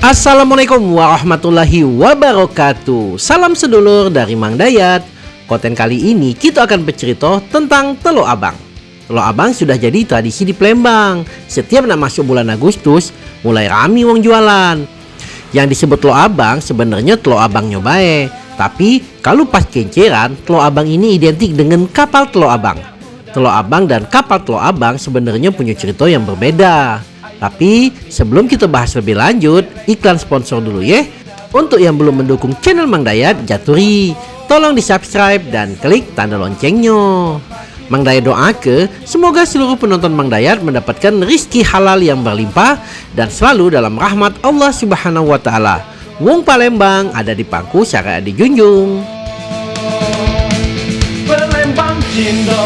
Assalamualaikum warahmatullahi wabarakatuh. Salam sedulur dari Mang Dayat. Konten kali ini kita akan bercerita tentang Telur Abang. Telur Abang sudah jadi tradisi di Palembang. Setiap nak masuk bulan Agustus Mulai rami wong jualan. Yang disebut Telur Abang sebenarnya Telur Abang nyobae Tapi kalau pas kenceran Telur Abang ini identik dengan kapal Telur Abang. Telur Abang dan kapal Telur Abang sebenarnya punya cerita yang berbeda tapi sebelum kita bahas lebih lanjut, iklan sponsor dulu ya. Untuk yang belum mendukung channel Mang Dayat, Jaturi, tolong di subscribe dan klik tanda loncengnya. Mang Dayat doa ke semoga seluruh penonton Mang Dayat mendapatkan rizki halal yang berlimpah dan selalu dalam rahmat Allah Subhanahu wa taala. Wong Palembang ada di pangku syariat dijunjung. Palembang Cindo,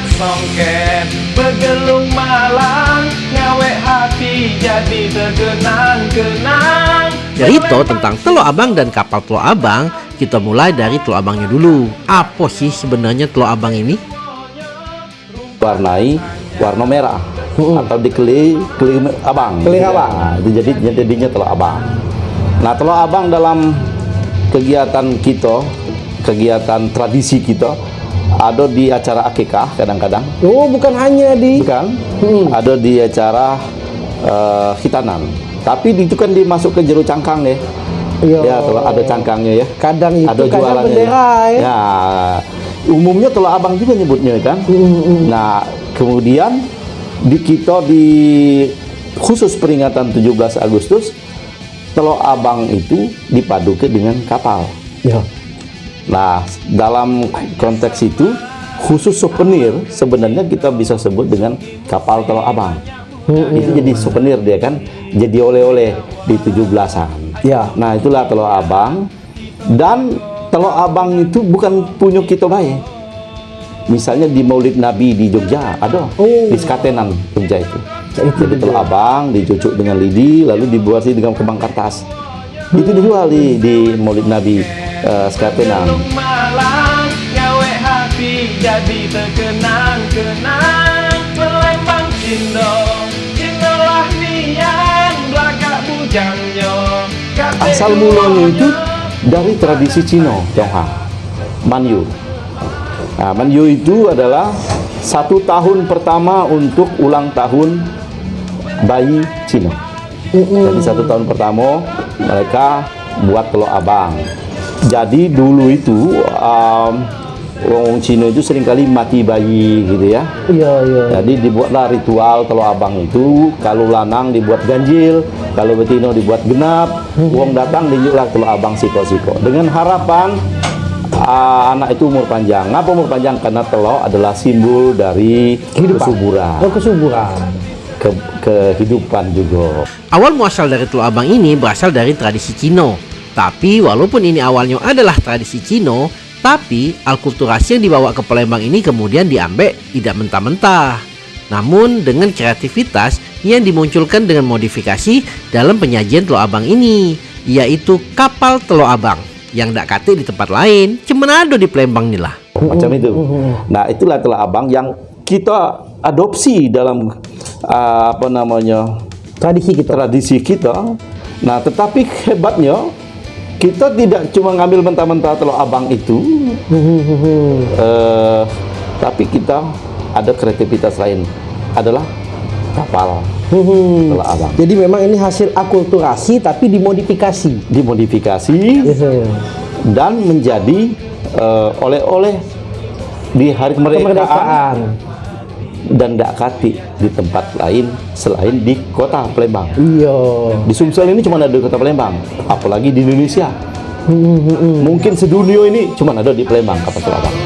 besewet songket Begelung malang, ngawe hati jadi terkenang-kenang Cerita tentang Telur Abang dan kapal Telur Abang kita mulai dari Telur Abangnya dulu. Apa sih sebenarnya Telur Abang ini? warnai warna merah atau dikeli keli abang Keli Ya, abang. itu jadi jadinya telur abang nah telur abang dalam kegiatan kita kegiatan tradisi kita ada di acara akikah kadang-kadang. Oh, bukan hanya di bukan. Hmm. ada di acara eh, hitanan tapi itu kan dimasuk ke jeru cangkang ya Iya. ya telur ada cangkangnya ya. Kadang itu ada jualannya bendera ya. ya umumnya telur abang juga nyebutnya kan. Hmm, nah kemudian di kita di khusus peringatan 17 Agustus telur abang itu dipadukan dengan kapal. Ya. Nah dalam konteks itu khusus souvenir sebenarnya kita bisa sebut dengan kapal telur abang itu jadi souvenir dia kan jadi oleh-oleh di 17-an Ya. Nah itulah telur abang dan telur abang itu bukan punya kita baik. Misalnya di Maulid Nabi di Jogja ada Oh. di Skatenan Jogja itu. Itu Jadi telur abang dicucuk dengan lidi lalu dibuat dengan kembang kertas. Itu dijual di di Maulid Nabi eh, Skatenan. Begelung malang, ngawe hati jadi terkenang-kenang Palembang Cindo, Cindo lah nian, belakang bujangnya Kate Asal mulanya itu dari tradisi Cina, Tionghoa, Manyu. Nah, Manyu itu adalah satu tahun pertama untuk ulang tahun bayi Cina. Jadi satu tahun pertama mereka buat telur abang. Jadi dulu itu um, orang Cina itu sering kali mati bayi gitu ya. Iya, iya. Jadi dibuatlah ritual telur abang itu kalau lanang dibuat ganjil, kalau betina dibuat genap, uang datang tunjuklah telur abang siko-siko. Dengan harapan ah, anak itu umur panjang. Ngapa umur panjang? Karena telur adalah simbol dari Kehidupan. kesuburan, Oh, kesuburan. ke kehidupan juga. Awal muasal dari Telur Abang ini berasal dari tradisi Cino. Tapi walaupun ini awalnya adalah tradisi Cino, tapi alkulturasi yang dibawa ke Palembang ini kemudian diambil tidak mentah-mentah. Namun dengan kreativitas yang dimunculkan dengan modifikasi dalam penyajian Telur Abang ini, yaitu kapal Telur Abang yang tak kate di tempat lain, cuma ada di Palembang nih lah. macam itu. Nah, itulah telur abang yang kita adopsi dalam ah, apa namanya Tradisi kita. tradisi kita. Nah, tetapi hebatnya kita tidak cuma ngambil mentah-mentah telur abang itu, eh, tapi kita ada kreativitas lain adalah kapal telur abang Jadi memang ini hasil akulturasi tapi dimodifikasi. dimodifikasi dan menjadi eh, oleh-oleh di hari kemerdekaan Kemerdekaan. Dan tidak kati di tempat lain selain di kota Palembang. Iya. Di Sumsel ini cuma ada di kota Palembang, apalagi di Indonesia. Mungkin sedunia ini cuma ada di Palembang kapal telur abang.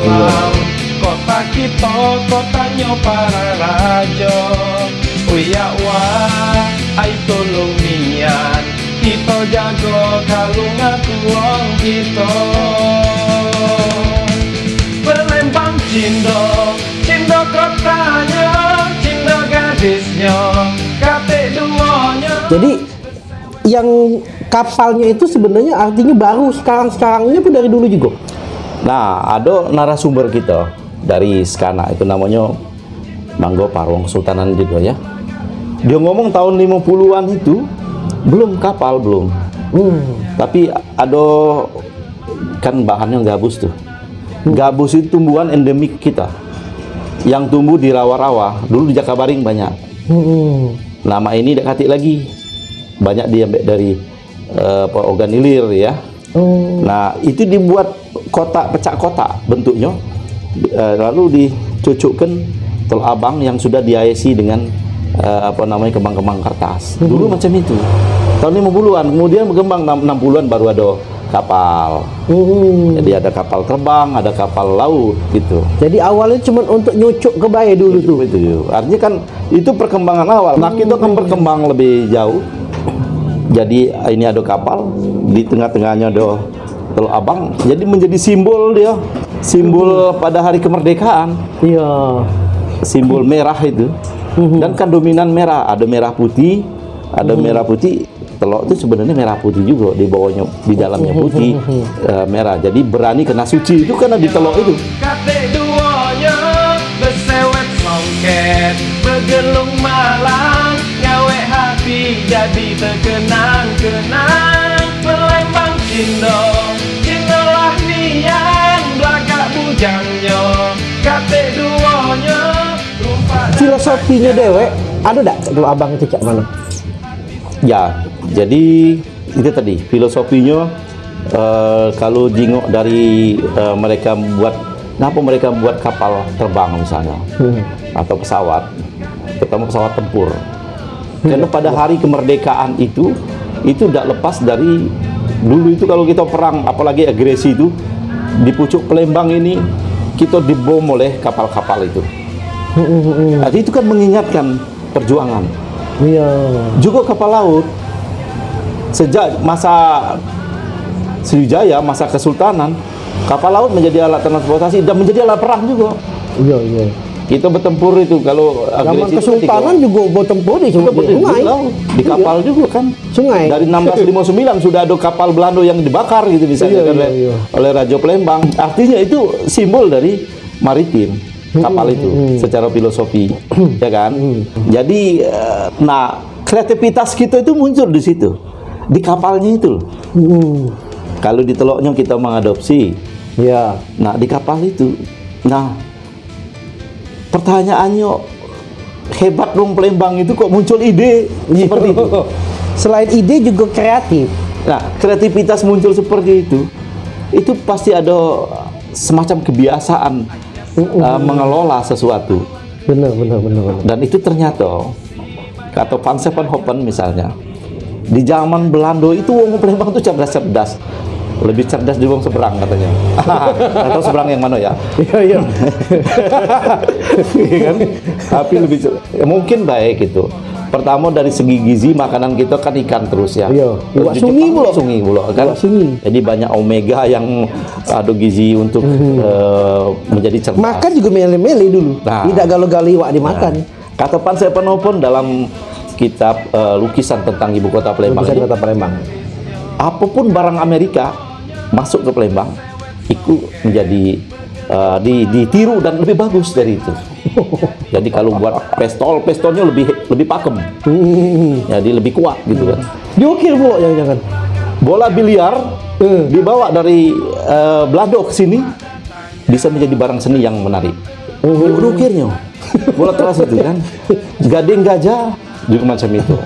Kota kita, kotanya para raja Uya wah, ai tolong nian Kita jaga kalungan tuang kita Palembang Cindo, Jadi yang kapalnya itu sebenarnya artinya baru sekarang-sekarangnya pun dari dulu juga. Nah, ada narasumber kita dari Skana itu namanya Manggo Parwong Kesultanan juga ya. Dia ngomong tahun 50-an itu belum kapal belum. Tapi ada kan bahannya gabus tuh. Gabus itu tumbuhan endemik kita. Yang tumbuh di rawa-rawa. Dulu di Jakabaring banyak. Nama ini dekati lagi. Banyak diambil dari eh, apa, organilir ya. Nah, itu dibuat kotak pecah kotak bentuknya. Eh, lalu dicucukkan tol abang yang sudah dihiasi dengan eh, apa namanya kembang-kembang kertas. Dulu macam itu. Tahun 50-an, kemudian berkembang 60-an baru ada kapal. Jadi ada kapal terbang, ada kapal laut gitu. Jadi awalnya cuma untuk nyucuk ke bayi dulu tuh. Itu artinya kan itu perkembangan awal. Nah, kita kan berkembang lebih jauh. Jadi ini ada kapal, di tengah-tengahnya ada Teluk Abang. Jadi menjadi simbol dia, simbol pada hari kemerdekaan, Iya. simbol merah itu. Dan kan dominan merah, ada merah putih, ada merah putih. Teluk itu sebenarnya merah putih juga di bawahnya, di dalamnya putih eh, merah. Jadi berani kena suci itu karena di teluk itu. Bergelung Filosofinya dewek ada tak kalau abang itu cak mana? Ya, jadi itu tadi filosofinya eh, kalau jingok dari eh, mereka buat, kenapa mereka buat kapal terbang misalnya atau pesawat, terutama pesawat tempur. Karena pada hari kemerdekaan itu itu tidak lepas dari dulu itu kalau kita perang, apalagi agresi itu di pucuk Pelembang ini kita dibom oleh kapal-kapal itu. Jadi itu kan mengingatkan perjuangan Iya. juga kapal laut sejak masa Sriwijaya masa Kesultanan kapal laut menjadi alat transportasi dan menjadi alat perang juga Iya, iya. kita bertempur itu kalau Zaman Kesultanan juga buat tempur di sungai. di, sungai. di kapal juga kan Sungai. dari 1659 sudah ada kapal Belanda yang dibakar gitu misalnya Iya, iya, iya. oleh Raja Palembang artinya itu simbol dari maritim kapal itu secara filosofi ya kan? Jadi eh, nah kreativitas kita itu muncul di situ di kapalnya itu Hmm. kalau di teloknya kita mengadopsi Iya. nah di kapal itu nah pertanyaannya hebat dong Palembang itu kok muncul ide? Seperti itu. Selain ide juga kreatif. Nah, kreativitas muncul seperti itu, itu pasti ada semacam kebiasaan uh, mengelola sesuatu. Benar, benar, benar, benar. Dan itu ternyata, kata Van Sevenhoven misalnya, di zaman Belanda itu wong Palembang itu cerdas-cerdas. Lebih cerdas di wong seberang katanya. Atau seberang yang mana ya? Iya, iya. Iya kan? Tapi lebih cer- ya, mungkin baik itu. Pertama dari segi gizi makanan kita kan ikan terus ya. Iya. Di sungi pula. Sungi pula kan. Sungi. Jadi banyak omega yang ada gizi untuk eh, menjadi cerdas. Makan juga mele-mele dulu. Nah. Tidak galau-gali wak dimakan. Kata Pan Sepenopon dalam kitab eh, lukisan tentang ibu kota Palembang Lukisan kota Palembang. apa pun barang Amerika masuk ke Palembang itu menjadi di, ditiru dan lebih bagus dari itu. Jadi kalau buat pistol, pistolnya lebih lebih pakem, Hmm. jadi lebih kuat gitu kan. Diukir pula jangan-jangan. Bola biliar Eh. dibawa dari eh, Belanda ke sini bisa menjadi barang seni yang menarik. Oh. Diukirnya bola keras itu kan. Gading gajah juga macam itu.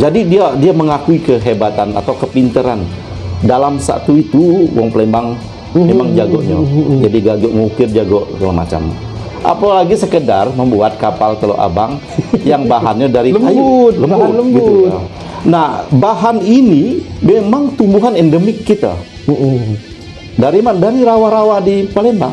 Jadi dia dia mengakui kehebatan atau kepinteran dalam satu itu wong Palembang memang jagonya. Jadi jago ngukir, jago segala macam. Apalagi sekedar membuat kapal Teluk Abang yang bahannya dari kayu, Lembut, bahan lembut. gitu. Nah, bahan ini memang tumbuhan endemik kita. Dari mana? Dari rawa-rawa di Palembang.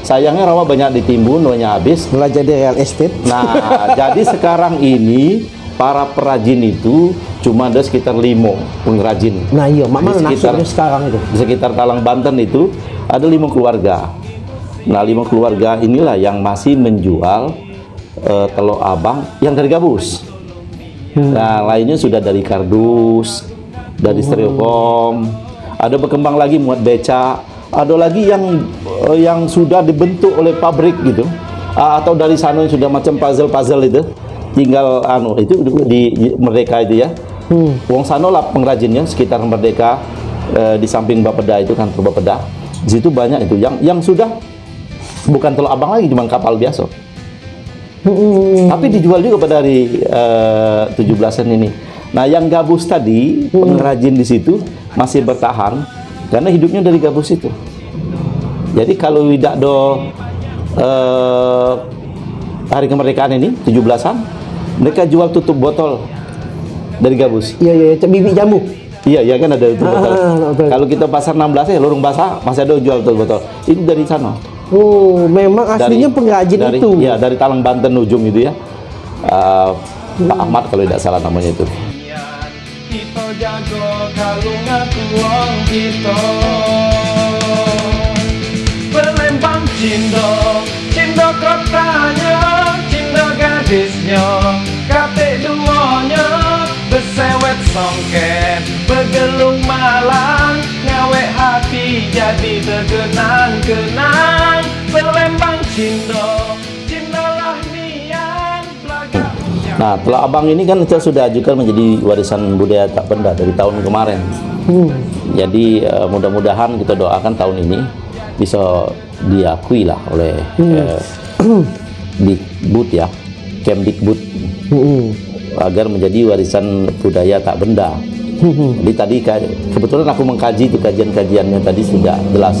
Sayangnya rawa banyak ditimbun, banyak habis. Belajar di real estate. Nah, jadi sekarang ini para perajin itu cuma ada sekitar lima pengrajin. Nah iya, mana sekitar- sekarang itu? Di sekitar Talang Banten itu ada lima keluarga. Nah, lima keluarga inilah yang masih menjual eh, telur abang yang dari gabus. Nah, lainnya sudah dari kardus, dari styrofoam. Ada berkembang lagi muat beca, ada lagi yang eh, yang sudah dibentuk oleh pabrik gitu. Ah, atau dari sana yang sudah macam puzzle-puzzle itu. Tinggal anu itu di, di Merdeka itu ya. Hmm. Wong Sano lah pengrajinnya sekitar Merdeka eh, di samping Bapeda itu kan Bapeda. Di situ banyak itu. Yang yang sudah bukan telur abang lagi cuma kapal biasa Hmm. tapi dijual juga pada hari eh, 17-an ini nah yang gabus tadi pengrajin di situ masih bertahan karena hidupnya dari gabus itu jadi kalau tidak do eh, hari kemerdekaan ini 17-an mereka jual tutup botol dari gabus Iya iya, iya, bibit jamu. Iya, iya kan ada itu botol. Ah, betul. Kalau kita pasar 16 ya lorong basah masih ada jual tuh botol. Itu dari sana. Oh, memang aslinya pengrajin dari, itu. Iya, dari Talang Banten ujung itu ya. Ah, Pak Ahmad kalau tidak salah namanya itu. Kita jago kalungan tuang kita Pelembang Cindo Cindo kotanya Cindo gadisnya Kate duanya Besewet songket Begelung Ngawek hati jadi Cindo Cindo lah nian Belaga Nah, Teluk Abang ini kan kita sudah ajukan menjadi warisan budaya tak benda dari tahun kemarin. Hmm. Jadi eh, mudah-mudahan kita doakan tahun ini bisa diakui lah oleh eh, Dikbud ya, Kemdikbud Hmm. agar menjadi warisan budaya tak benda. Jadi tadi kebetulan aku mengkaji itu kajian-kajiannya tadi sudah jelas.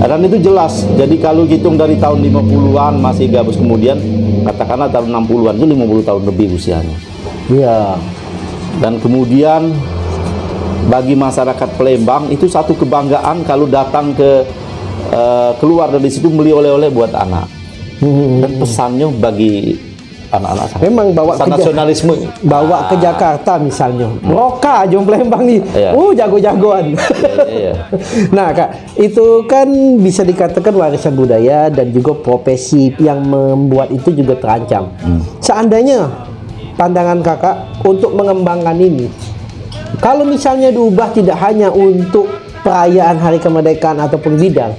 Dan itu jelas. Jadi kalau hitung dari tahun 50-an masih gabus kemudian katakanlah tahun 60-an itu 50 tahun lebih usianya. Iya. Dan kemudian bagi masyarakat Palembang itu satu kebanggaan kalau datang ke eh, keluar dari situ beli oleh-oleh buat anak. Hmm. Dan pesannya bagi anak-anak saya. Memang bawa ke nasionalisme. bawa ke Jakarta misalnya. Roka Jom Palembang nih. Iya. Uh, jago-jagoan. Iya, iya. nah, Kak, itu kan bisa dikatakan warisan budaya dan juga profesi yang membuat itu juga terancam. Seandainya pandangan Kakak untuk mengembangkan ini, kalau misalnya diubah tidak hanya untuk perayaan hari kemerdekaan ataupun bidang,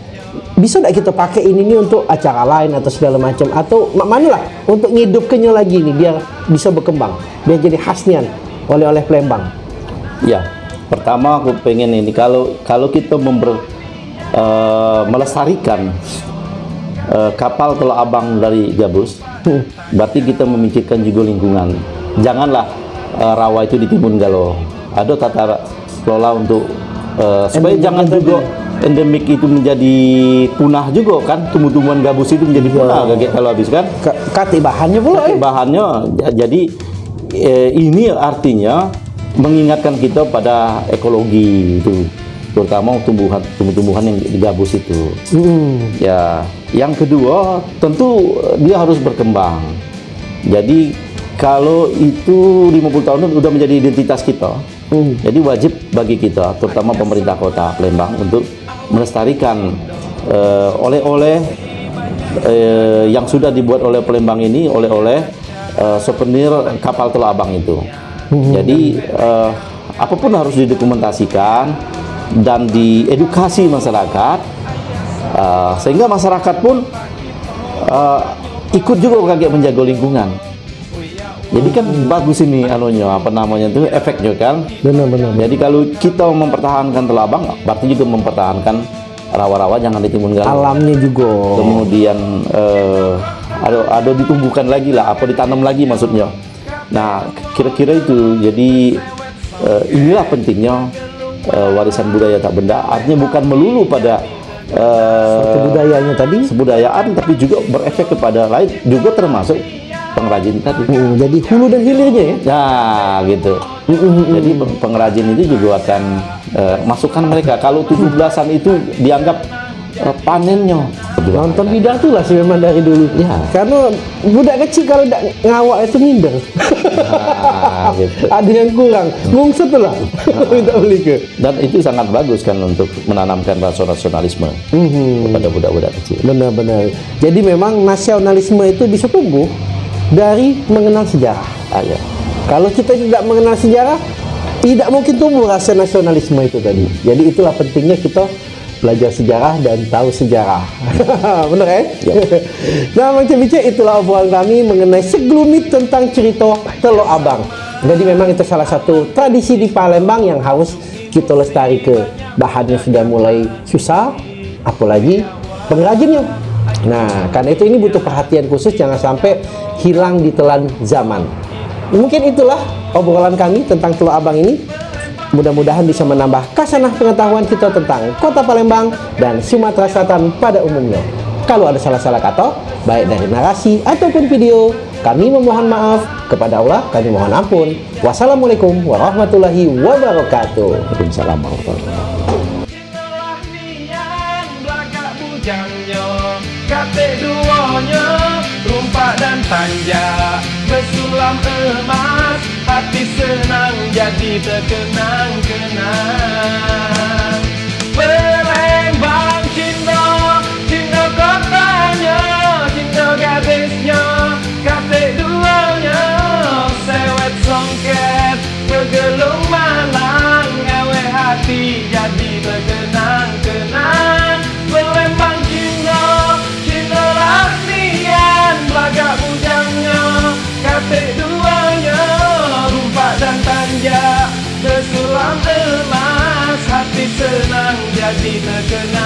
bisa tidak kita pakai ini nih untuk acara lain atau segala macam atau mana lah untuk ngidupkannya lagi nih biar bisa berkembang, biar jadi khasnya oleh-oleh Palembang. Ya, pertama aku pengen ini kalau kalau kita member, eh, melestarikan eh, kapal Teluk Abang dari Gabus, Hmm. berarti kita memikirkan juga lingkungan. Janganlah eh, rawa itu ditimbun galau. Ada tata kelola untuk eh, supaya jangan juga endemik itu menjadi punah juga kan? Tumbuh-tumbuhan gabus itu menjadi punah kayak kalau habis kan? Ka- Kati bahannya pula eh. bahannya ja- jadi eh, ini artinya mengingatkan kita pada ekologi itu terutama tumbuhan tumbuh-tumbuhan yang digabus itu. Hmm. ya yang kedua tentu dia harus berkembang. Jadi kalau itu 50 tahun itu udah menjadi identitas kita Hmm. jadi wajib bagi kita terutama pemerintah kota Palembang untuk melestarikan eh, oleh-oleh eh, yang sudah dibuat oleh Palembang ini oleh-oleh eh, souvenir kapal Teluk Abang itu. Jadi eh, apa pun harus didokumentasikan dan diedukasi masyarakat eh, sehingga masyarakat pun eh, ikut juga kaget menjaga lingkungan. Jadi kan bagus ini anunya apa namanya itu efeknya kan. Benar-benar. Jadi kalau kita mempertahankan Teluk Abang, berarti juga mempertahankan rawa-rawa jangan ditimbun galau. Alamnya juga. Kemudian eh, ada ada ditumbuhkan lagi lah, apa ditanam lagi maksudnya. Nah, kira-kira itu. Jadi eh, inilah pentingnya eh, warisan budaya tak benda. Artinya bukan melulu pada eh, Kebudayanya tadi. kebudayaan, tapi juga berefek kepada lain, juga termasuk pengrajin tadi. Hmm, jadi hulu dan hilirnya ya. Nah, gitu. Jadi peng- pengrajin itu juga akan eh, masukkan mereka. Kalau 17-an itu dianggap eh, panennya. Nonton bidang tuh lah sih memang dari dulu. Ya. Karena budak kecil kalau tidak ngawak itu minder. Nah, gitu. Ada yang kurang. Ngungset lah. Minta beli ke. Dan itu sangat bagus kan untuk menanamkan rasa nasionalisme Mhm. kepada budak-budak kecil. Benar-benar. Jadi memang nasionalisme itu bisa tumbuh dari mengenal sejarah. Ah, ya. Kalau kita tidak mengenal sejarah, tidak mungkin tumbuh rasa nasionalisme itu tadi. Jadi itulah pentingnya kita belajar sejarah dan tahu sejarah. Bener ya? nah, Bang Cebice, itulah obrolan kami mengenai segelumit tentang cerita Teluk Abang. Jadi memang itu salah satu tradisi di Palembang yang harus kita lestari ke bahannya sudah mulai susah, apalagi pengrajinnya. Nah, karena itu ini butuh perhatian khusus jangan sampai hilang di telan zaman. Mungkin itulah obrolan kami tentang Teluk Abang ini. Mudah-mudahan bisa menambah kasanah pengetahuan kita tentang Kota Palembang dan Sumatera Selatan pada umumnya. Kalau ada salah-salah kata, baik dari narasi ataupun video, kami memohon maaf kepada Allah, kami mohon ampun. Wassalamualaikum warahmatullahi wabarakatuh. Waalaikumsalam warahmatullahi wabarakatuh. Kate duanya Rumpak dan tanja. Bersulam emas Hati senang jadi terkenang-kenang Palembang cinta Cinta kotanya Cinta gadisnya. Kate duanya Sewet songket Bergelung malang Ngawe hati jadi terkenang-kenang emas Hati senang jadi terkenang-kenang